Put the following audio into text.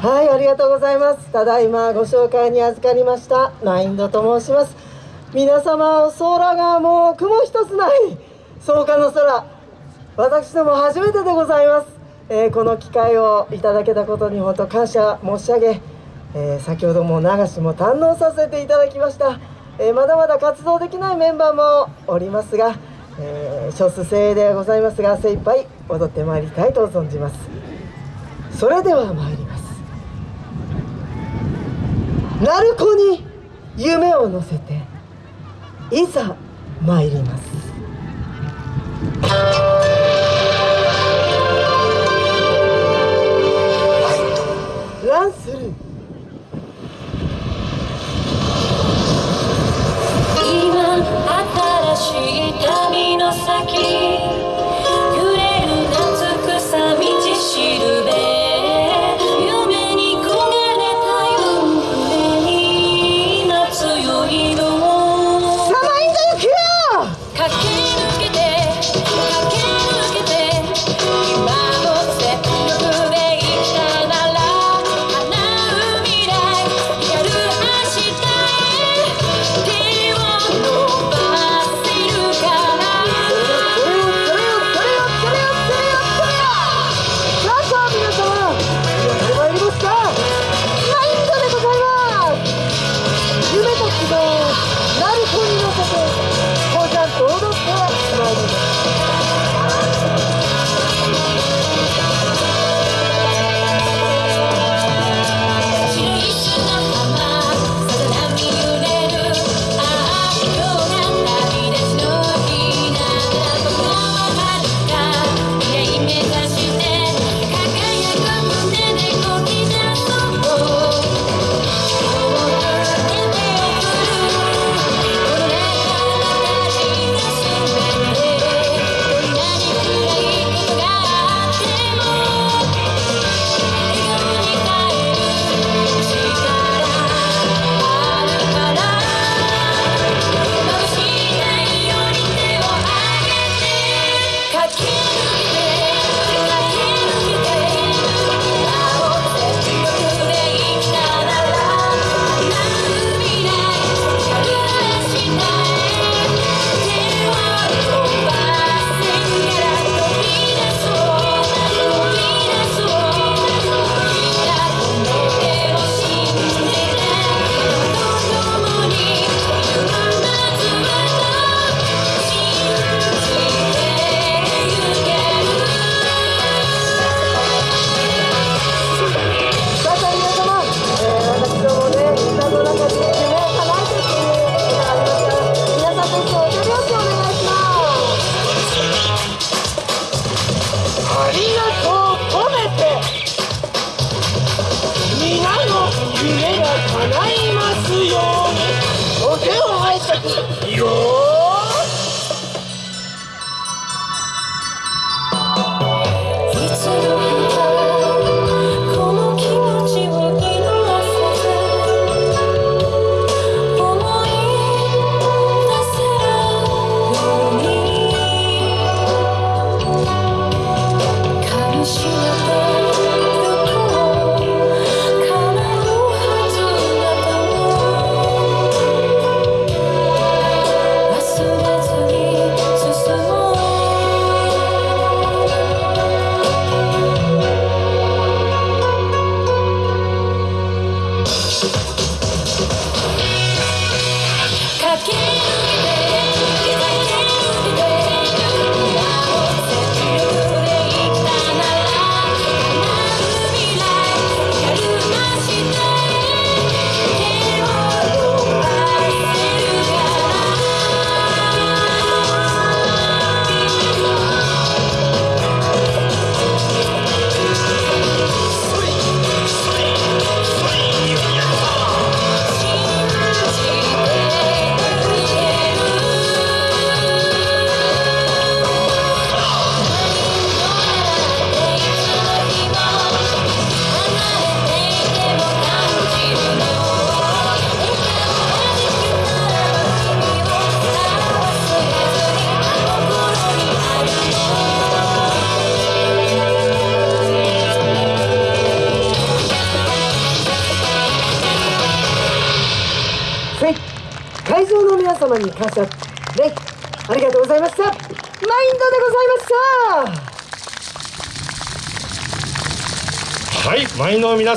はいありがとうございます。ただいまご紹介に預かりました。マインドと申します。皆様空がもう雲一つない。草加の空。私ども初めてでございます、えー、この機会をいただけたことに本当感謝申し上げ、えー、先ほども流しも堪能させていただきました、えー、まだまだ活動できないメンバーもおりますが、え少数精鋭でございますが精一杯踊ってまいりたいと存じます。それでは参ります鳴子に夢を乗せていざ参ります。ありがとう。込めて。皆の夢が叶いますように。お手を拝借。よ様に感謝ねありがとうございました。マインドでございました。はい、マインドの皆